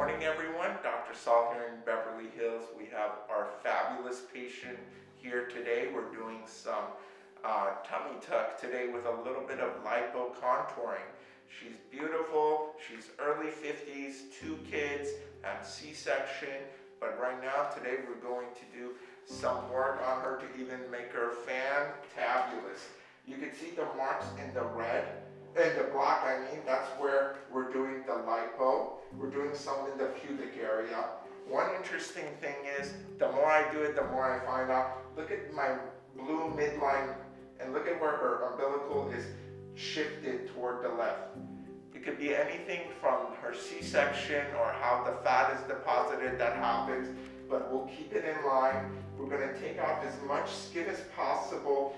morning, everyone. Dr. Saul here in Beverly Hills. We have our fabulous patient here today. We're doing some uh, tummy tuck today with a little bit of lipo contouring. She's beautiful. She's early 50s, two kids, and C-section. But right now, today, we're going to do some work on her to even make her fantabulous. You can see the marks in the red in the black, I mean, that's where we're doing the lipo. We're doing some in the pubic area. One interesting thing is, the more I do it, the more I find out, look at my blue midline, and look at where her umbilical is shifted toward the left. It could be anything from her C-section or how the fat is deposited that happens, but we'll keep it in line. We're gonna take out as much skin as possible.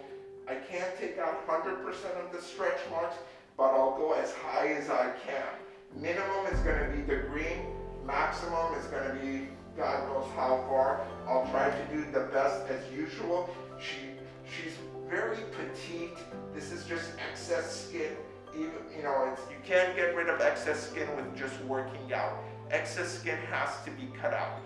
I can't take out 100% of the stretch marks, but I'll go as high as I can. Minimum is going to be the green, maximum is going to be God knows how far. I'll try to do the best as usual. She, she's very petite. This is just excess skin. Even, you know, you can't get rid of excess skin with just working out. Excess skin has to be cut out.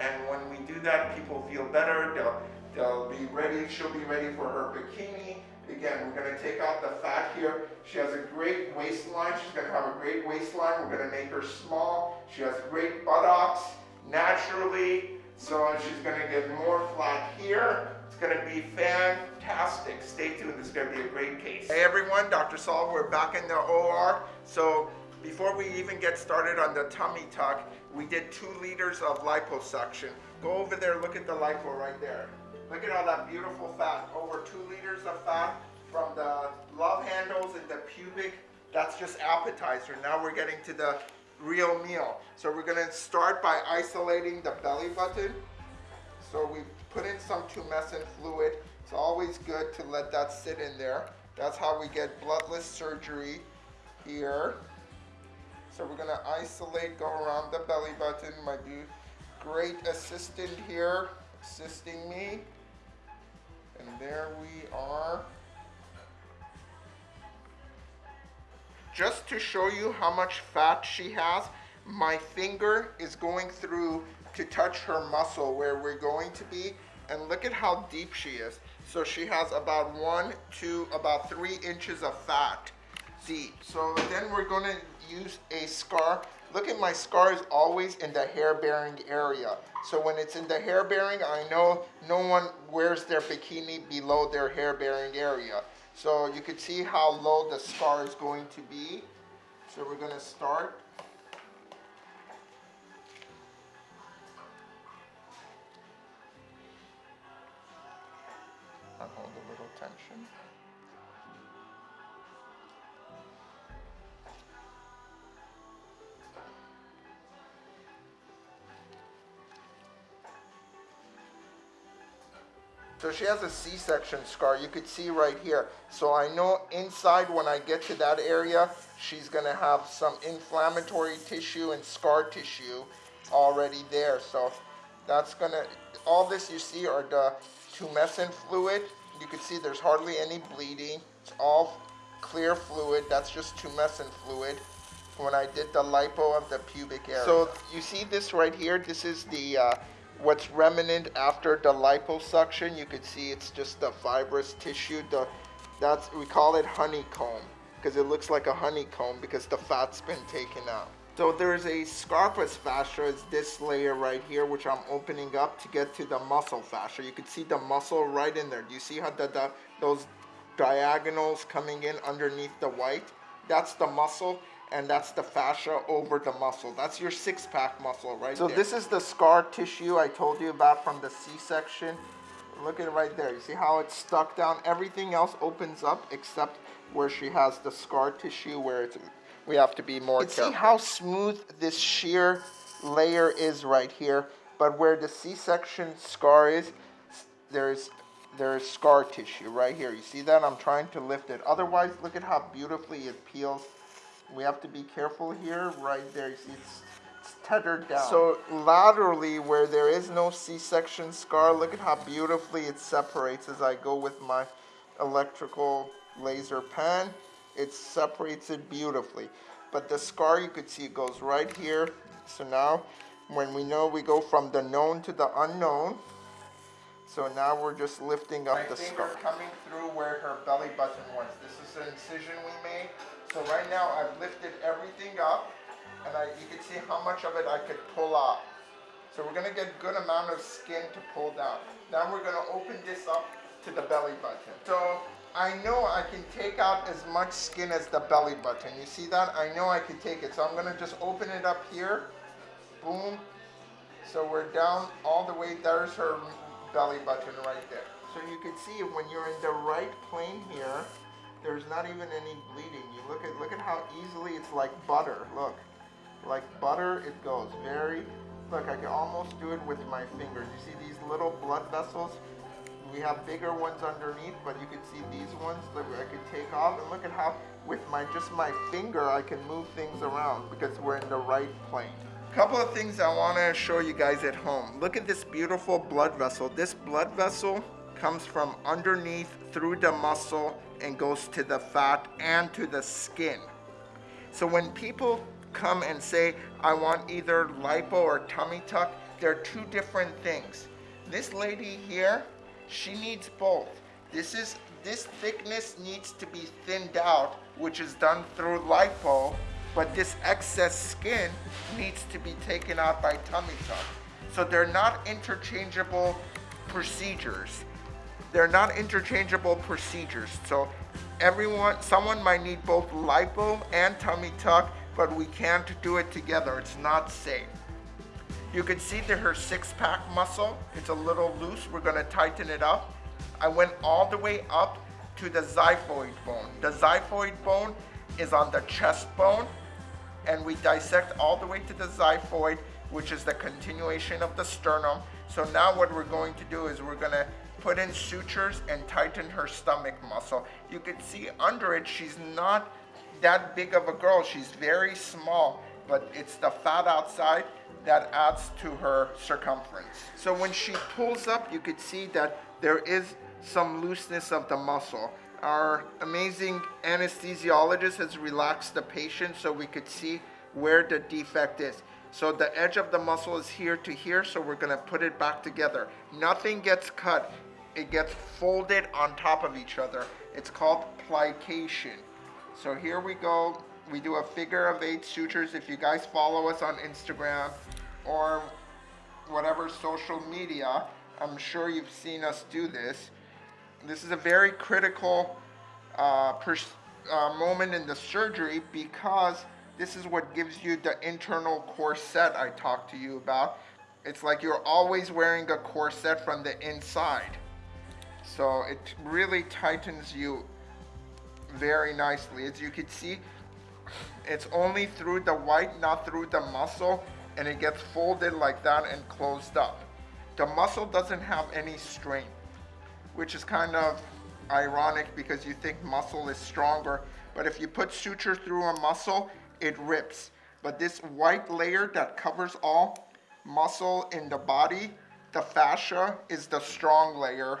And when we do that, people feel better. They'll, they'll be ready. She'll be ready for her bikini. Again, we're going to take out the fat here. She has a great waistline. She's going to have a great waistline. We're going to make her small. She has great buttocks naturally. So she's going to get more flat here. It's going to be fantastic. Stay tuned. This is going to be a great case. Hey everyone, Dr. Saul. We're back in the OR. So before we even get started on the tummy tuck, we did two liters of liposuction. Go over there, look at the lipo right there. Look at all that beautiful fat. Over two liters of fat from the love handles and the pubic. That's just appetizer. Now we're getting to the real meal. So we're gonna start by isolating the belly button. So we put in some tumescent fluid. It's always good to let that sit in there. That's how we get bloodless surgery here. So we're gonna isolate, go around the belly button. My great assistant here, assisting me. And there we are. Just to show you how much fat she has, my finger is going through to touch her muscle where we're going to be. And look at how deep she is. So she has about one, two, about three inches of fat deep. So then we're gonna use a scar Look at my scars always in the hair bearing area. So when it's in the hair bearing, I know no one wears their bikini below their hair bearing area. So you can see how low the scar is going to be. So we're gonna start hold a little tension. So she has a C-section scar. You could see right here. So I know inside when I get to that area, she's going to have some inflammatory tissue and scar tissue already there. So that's going to, all this you see are the tumescent fluid. You can see there's hardly any bleeding. It's all clear fluid. That's just tumescent fluid when I did the lipo of the pubic area. So you see this right here? This is the uh, what's remnant after the liposuction, you can see it's just the fibrous tissue. The that's we call it honeycomb because it looks like a honeycomb because the fat's been taken out. So there's a Scarpa's fascia, it's this layer right here, which I'm opening up to get to the muscle fascia. You can see the muscle right in there. Do you see how the, the those diagonals coming in underneath the white? That's the muscle and that's the fascia over the muscle. That's your six-pack muscle right so there. this is the scar tissue I told you about from the C-section. Look at it right there. You see how it's stuck down? Everything else opens up except where she has the scar tissue where it's, we have to be more you careful. See how smooth this sheer layer is right here, but where the C-section scar is, there's there's scar tissue right here. You see that? I'm trying to lift it. Otherwise, look at how beautifully it peels we have to be careful here, right there, you see it's, it's tethered down. So laterally where there is no C-section scar, look at how beautifully it separates as I go with my electrical laser pen. It separates it beautifully. But the scar, you could see it goes right here, So now, when we know we go from the known to the unknown, so now we're just lifting up My the scarf. coming through where her belly button was. This is an incision. So right now I've lifted everything up and I, you can see how much of it I could pull out. So we're gonna get a good amount of skin to pull down. Now we're gonna open this up to the belly button. So I know I can take out as much skin as the belly button. You see that? I know I can take it. So I'm gonna just open it up here. Boom. So we're down all the way. There's her belly button right there. So you can see when you're in the right plane here, there's not even any bleeding. You look at look at how easily it's like butter. Look, like butter it goes. Very. Look, I can almost do it with my fingers. You see these little blood vessels? We have bigger ones underneath, but you can see these ones that I could take off. And look at how with my just my finger I can move things around because we're in the right plane. A couple of things I want to show you guys at home. Look at this beautiful blood vessel. This blood vessel comes from underneath through the muscle and goes to the fat and to the skin. So when people come and say, I want either lipo or tummy tuck, they're two different things. This lady here, she needs both. This is this thickness needs to be thinned out, which is done through lipo, but this excess skin needs to be taken out by tummy tuck. So they're not interchangeable procedures. They're not interchangeable procedures. So everyone, someone might need both lipo and tummy tuck, but we can't do it together. It's not safe. You can see that her six pack muscle, it's a little loose. We're gonna tighten it up. I went all the way up to the xiphoid bone. The xiphoid bone is on the chest bone and we dissect all the way to the xiphoid, which is the continuation of the sternum. So now what we're going to do is we're gonna put in sutures and tighten her stomach muscle. You can see under it, she's not that big of a girl. She's very small, but it's the fat outside that adds to her circumference. So when she pulls up, you could see that there is some looseness of the muscle. Our amazing anesthesiologist has relaxed the patient so we could see where the defect is. So the edge of the muscle is here to here, so we're gonna put it back together. Nothing gets cut, it gets folded on top of each other. It's called plication. So here we go. We do a figure of eight sutures. If you guys follow us on Instagram or whatever social media, I'm sure you've seen us do this. This is a very critical uh, uh, moment in the surgery because this is what gives you the internal corset I talked to you about. It's like you're always wearing a corset from the inside. So it really tightens you very nicely. As you can see, it's only through the white, not through the muscle, and it gets folded like that and closed up. The muscle doesn't have any strain, which is kind of ironic because you think muscle is stronger, but if you put suture through a muscle, it rips. But this white layer that covers all muscle in the body, the fascia, is the strong layer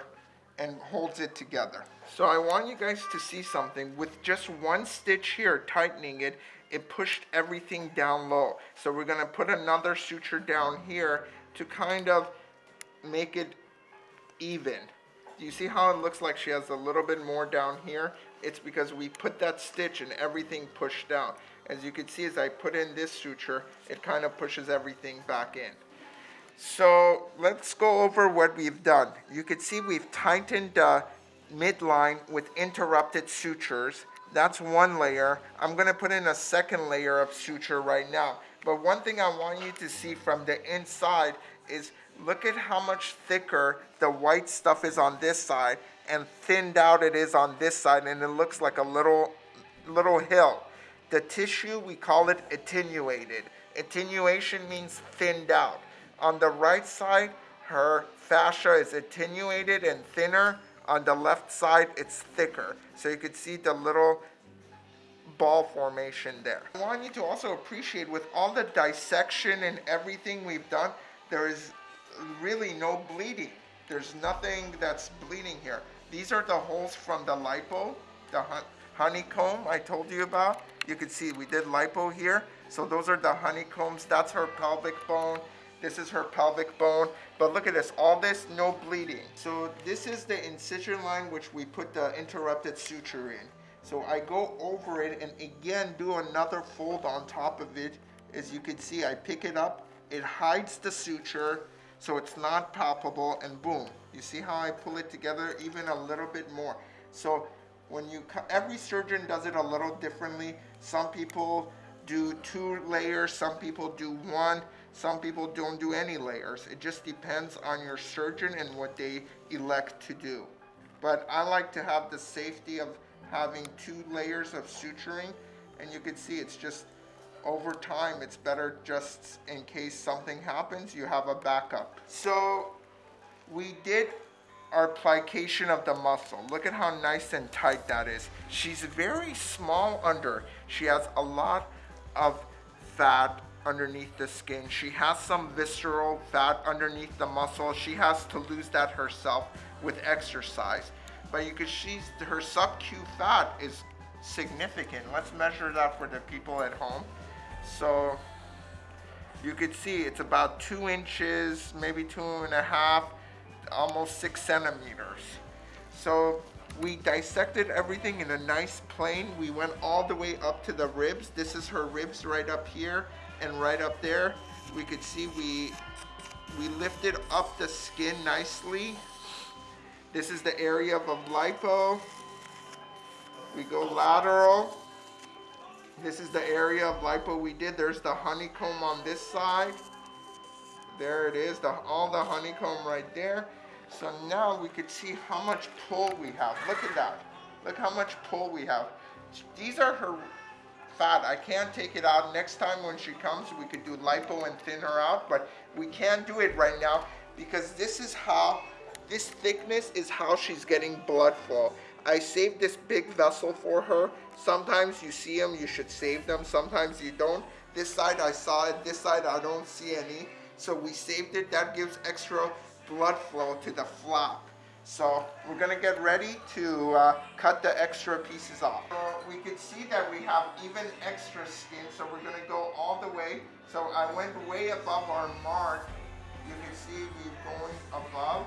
and holds it together. So I want you guys to see something. With just one stitch here, tightening it, it pushed everything down low. So we're gonna put another suture down here to kind of make it even. Do you see how it looks like she has a little bit more down here? It's because we put that stitch and everything pushed down. As you can see, as I put in this suture, it kind of pushes everything back in. So let's go over what we've done. You can see we've tightened the midline with interrupted sutures. That's one layer. I'm gonna put in a second layer of suture right now. But one thing I want you to see from the inside is look at how much thicker the white stuff is on this side and thinned out it is on this side and it looks like a little little hill. The tissue, we call it attenuated. Attenuation means thinned out. On the right side, her fascia is attenuated and thinner. On the left side, it's thicker. So you can see the little ball formation there. I want you to also appreciate with all the dissection and everything we've done, there is really no bleeding. There's nothing that's bleeding here. These are the holes from the lipo, the honeycomb I told you about. You can see we did lipo here. So those are the honeycombs. That's her pelvic bone. This is her pelvic bone. But look at this, all this, no bleeding. So this is the incision line which we put the interrupted suture in. So I go over it and again do another fold on top of it. As you can see, I pick it up, it hides the suture, so it's not palpable, and boom. You see how I pull it together even a little bit more. So when you, every surgeon does it a little differently. Some people do two layers, some people do one, some people don't do any layers. It just depends on your surgeon and what they elect to do. But I like to have the safety of having two layers of suturing, and you can see it's just over time, it's better just in case something happens, you have a backup. So we did our plication of the muscle. Look at how nice and tight that is. She's very small under. She has a lot of fat underneath the skin. She has some visceral fat underneath the muscle. She has to lose that herself with exercise. But you can see her sub-Q fat is significant. Let's measure that for the people at home. So you could see it's about two inches, maybe two and a half, almost six centimeters. So we dissected everything in a nice plane. We went all the way up to the ribs. This is her ribs right up here and right up there. We could see we we lifted up the skin nicely. This is the area of lipo. We go lateral. This is the area of lipo we did. There's the honeycomb on this side. There it is, the, all the honeycomb right there. So now we could see how much pull we have. Look at that. Look how much pull we have. These are her fat. I can't take it out. Next time when she comes, we could do lipo and thin her out, but we can't do it right now because this is how, this thickness is how she's getting blood flow. I saved this big vessel for her. Sometimes you see them, you should save them. Sometimes you don't. This side I saw it, this side I don't see any. So we saved it. That gives extra blood flow to the flap. So we're gonna get ready to uh, cut the extra pieces off. So we can see that we have even extra skin. So we're gonna go all the way. So I went way above our mark. You can see we're going above.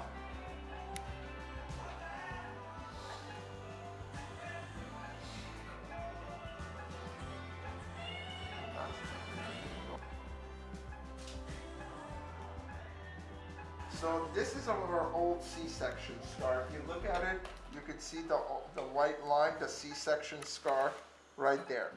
So this is our old C-section scar. If you look at it, you can see the, the white line, the C-section scar right there.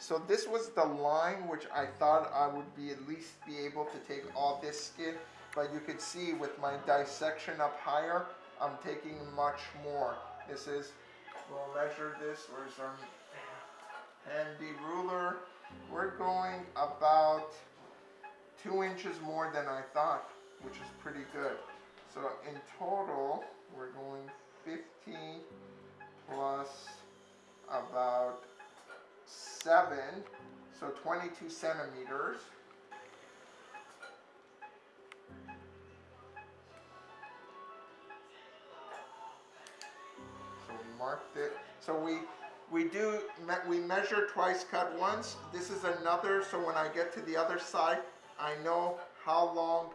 So this was the line which I thought I would be at least be able to take all this skin, but you can see with my dissection up higher, I'm taking much more. This is, we'll measure this, where's our handy ruler? We're going about two inches more than I thought which is pretty good. So in total, we're going 15 plus about 7, so 22 centimeters. So we marked it. So we we do we measure twice, cut once. This is another. So when I get to the other side, I know how long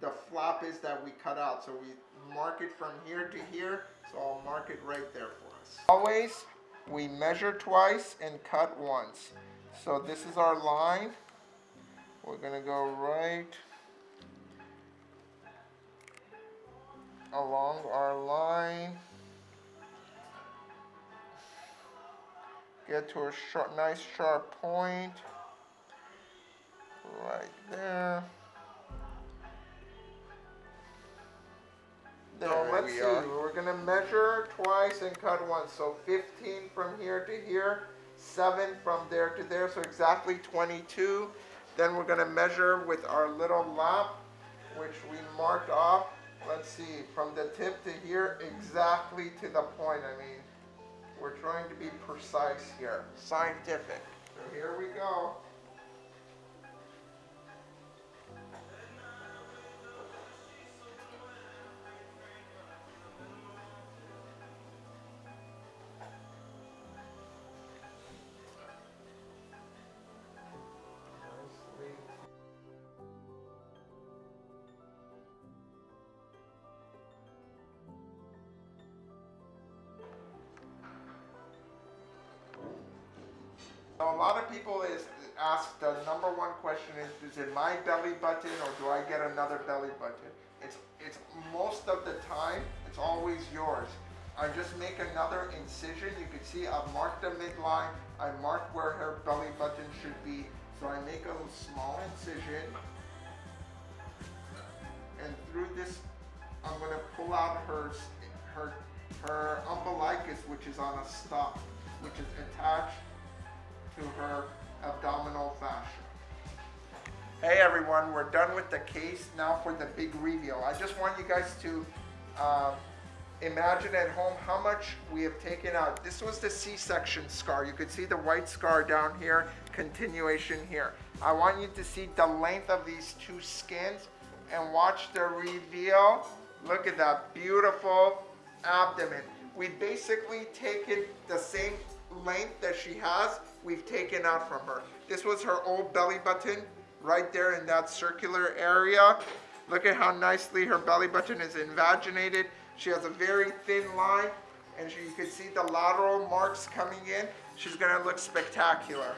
the flap is that we cut out. So we mark it from here to here. So I'll mark it right there for us. Always, we measure twice and cut once. So this is our line. We're gonna go right along our line. Get to a nice sharp point. Right there. There So let's we see, are. we're gonna measure twice and cut once, so fifteen from here to here, seven from there to there, so exactly twenty-two. Then we're gonna measure with our little lap, which we marked off, let's see, from the tip to here, exactly to the point, I mean, we're trying to be precise here, scientific. So here we go. A lot of people is ask the number one question is, is it my belly button or do I get another belly button? It's it's most of the time it's always yours. I just make another incision. You can see I've marked the midline. I marked where her belly button should be. So I make a small incision. And through this, I'm gonna pull out her her her umbilicus, which is on a stop, which is attached to her abdominal fascia. Hey everyone, we're done with the case. Now for the big reveal. I just want you guys to uh, imagine at home how much we have taken out. This was the C-section scar. You could see the white scar down here, continuation here. I want you to see the length of these two skins and watch the reveal. Look at that beautiful abdomen. We basically taken the same length that she has, we've taken out from her. This was her old belly button right there in that circular area. Look at how nicely her belly button is invaginated. She has a very thin line and you can see the lateral marks coming in. She's gonna look spectacular.